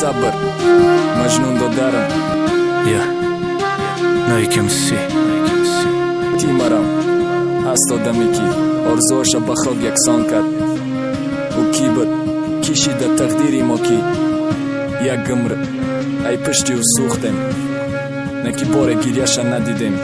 сабр маҷнун додарам я. Наикемси ти марам ҳаст одаме ки орзуоша ба хок яксон кард ӯ кӣ буд кишида тақдири мо ки як гимр ай пишти ӯ сӯхтем نه که بار گریش ندیدیم.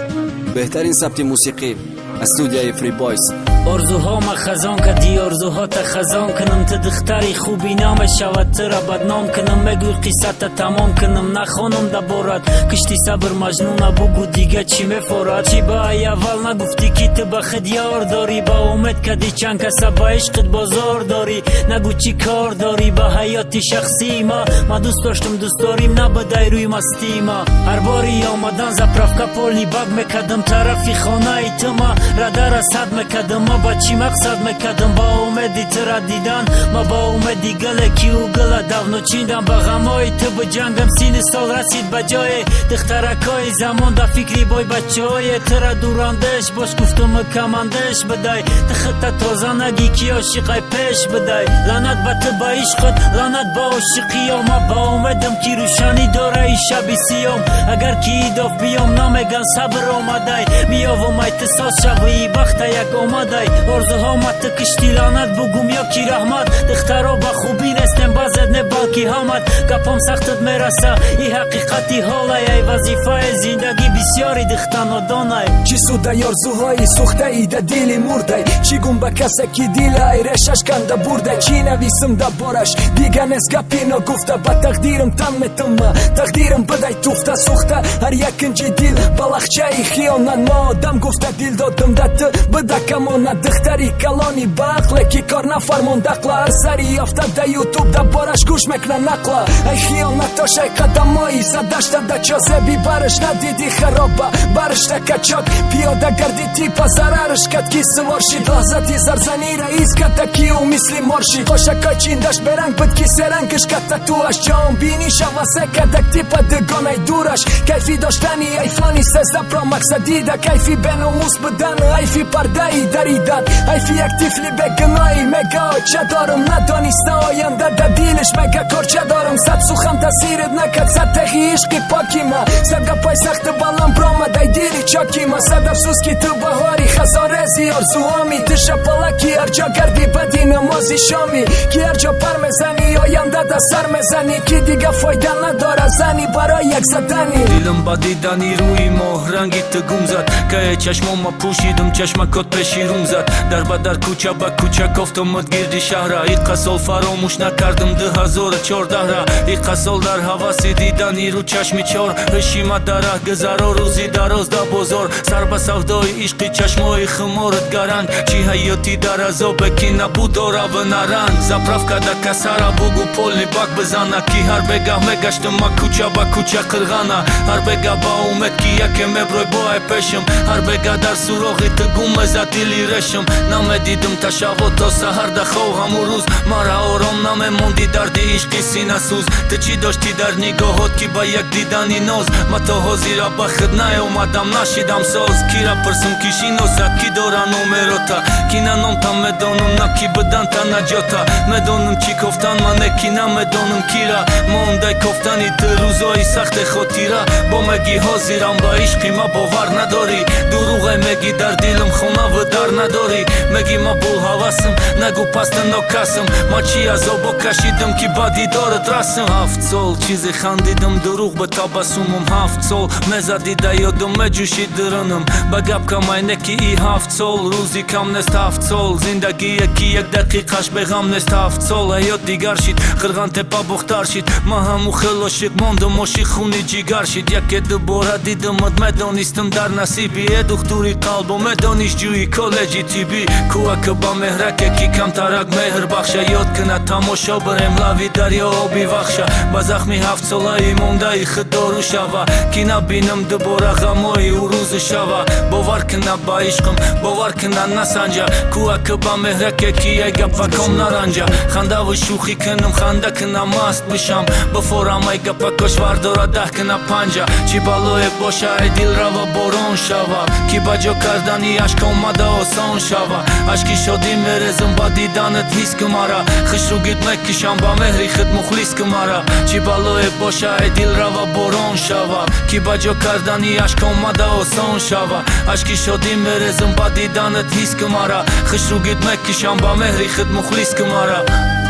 بهترین ثبت موسیقی از سودیای فری بایس орзуҳома хазон кади орзуҳота хазон кунам. Ту духтари хуби намешавад тура бадном кунам. Мегӯй қиссата тамом кунам. Нахонам даборат кишти сабр маҷнуна бугу дига чӣ мефорад? Чӣ ба ай аввал нагуфтӣ ки ту ба худ ёр дорӣ ба умед кади чанд каса ба ишқит бозор дорӣ. Нагӯ чӣ кор дорӣ? Ба ҳаёти шахсии ма. Ма дӯст доштам дӯстдорим набудай рӯи мастии ма. Ҳар бори омадан заправка полни баг мекардам. Тарафи хонаи ту ма рада расад мекардам ма ба чӣ мақсад мекардам? Ба умеди тура дидан ма ба умеди гӯле ки ӯ гӯла давно чиндам. Ба ғамҳои ту буҷангам сини сол расид ба ҷое. Духтаракҳои замон да фикри бой бачаҳое тура дурандеш бош гуфту мукамандеш бидай. Ту худта тоза нагӣ ки ошиқай пеш бидай. Лаънат ба ту ба ишқот лаънат ба ошиқиём ма ба умедам ки рӯшанӣ дораи шаби сиём. Агар ки идоф биём намеган сабр омадай. Миёвумай ту соз шавии бахта як омадай орзуҳо мату кишти лаънат бугум ё ки раҳмат духтаро ба хубӣ нестем баъзет не балки ҳамат гапом сахтат мераса и ҳақиқати ҳолай ай вазифаи зиндагӣ бисёри духта нодонай чӣ суда ёрзуҳои сӯхтаи да дили мурдай чӣ гум ба касе ки дилай решаш канда бурдай чӣ нависм да бораш дига нест гапи ногуфта ба тақдирам тан метума тақдирам бидай туфта сӯхта ҳар як инҷи дил ба лахчаи хиёнат мо одам гуфта дил додам да ту бida камона духтари калони бақле ки кор нафармон дақла ҳар сари ёфта да ютуб да бораш гӯш мекна нақла ай хиёнатошай қадамои задашта да чозеби бараш надиди хароба барашта качок пиёда гарди типа зарараш кад ки сувор шид лаҳзати зарзанира иската ки ӯ мисли моршид хошакой чиндаш беранг буд ки серангаш ката туаш ҷон бини шавасе кадак типа дугонай дураш кайфи доштани айфони сезда про мақсадида кайфи беномус будан айфи пардаи даридан айфи як тифли бегуноӣ мега ча дорам надониста оянда да дилаш мека корча дорам. Сад сухан таъсират накард сад теғи ишқи покима сад гапай сахти балам промадай дири чокима сад афсӯс ки ту баҳори хазорези орзуоми ту шапалаки ҳарҷо гарди бади намози шоми. Ки ҳарҷо пар мезани оянда да сар мезанӣ ки дига фойда надорад. Зани барои як задани. Дилам ба дидани рӯи моҳ ранги ту гум зад. Кае чашмома пӯшидум чашмакот пеши рум зад. Дарбадар кӯча ба кӯча кофт омад гирди шаҳра иқасол фаромӯш накардум дыҳа 2014-ра иқасол дар ҳаваси дидани рӯчашми чор ҳишимат дар раҳ гузаро рӯзи дароз да бозор сар ба савдои ишқи чашмои хуморат гаранд чӣ ҳаёти дар азобе ки набуд оравы наранг заправка да касара бугу полни бак бизана ки ҳар бегаҳ мегаштума кӯча ба кӯча қирғана ҳар бегаҳ ба умед ки яке мебрӯй боай пешим ҳар бегаҳ дар суроғи тугум мезад дили решим намедидум ташавву то саҳар дахов ҳаму рӯз мара ором намемондӣ дар дарди ишқи синасӯз ту чӣ доштӣ дар нигоҳот ки ба як дидани ноз ма то ҳозира ба худ наомадам нашидам соз кира пурсум ки шиносад ки дора номерота ки на номта медонам на ки буданта наҷота медонам чӣ кофтан мане ки намедонам кира мондай кофтани ту рӯзои сахте хотира бо меги ҳозирам ба ишқи ма бовар надорӣ дурӯғе меги дар дилам хонаву дар надорӣ меги ма булҳавасам нагӯ пасту нокасам. Ма чӣ азобо кашидам ки ба дидорат расам. Ҳафт сол чизе хандидам дурӯғ ба табассумам ҳафт сол мезади да ёдам меҷӯши дурунам ба гап камайне ки и ҳафт сол рӯзи кам нест ҳафт сол. Зиндагие ки як дақиқаш беғам нест ҳафт сол. Ҳаёт дигар шид қирған тепа бухтар шид. Ма ҳаму хел ошиқ мондам ошиқ хуни ҷигар шид. Яке дубора дидамат медонистам дар насиби. Э духтури қалбо медониш ҷӯи коле Кӯака ба меҳраке ки камтарак меҳр бахша ёд кина тамошо барем лави дарё оби вахша. Ба захми ҳафтсолаи мондаи худдору шава ки набинам дубора ғамои ӯ рӯзу шава. Бовар кина ба ишқам бовар кина насанҷа кӯака ба меҳраке ки як гапаком наранҷа. Хандаву шӯхӣ кинам ханда кина маст бишам. Бифорам ай гапакош вардора даҳ кина панҷа. Чӣ балое боша ай дилрава борон шава. Ки ба ҷо кардани ашк омада осон шава Աշկի շոդի մերեզում բադի դանըտ հիս կմարա Խշուգիտ մեկ կիշամբա մեհրի խտմուխլիս կմարա Չիբալո է պոշա է դիլ ռավա բորոն շավա Կիբաջո կարդանի աշկոմ մադա օսոն շավա Աշկի շոդի մերեզում բադի դանըտ հիս կմարա Խշուգիտ մեկ կիշամբա մեհրի խտմուխլիս կմարա Thank you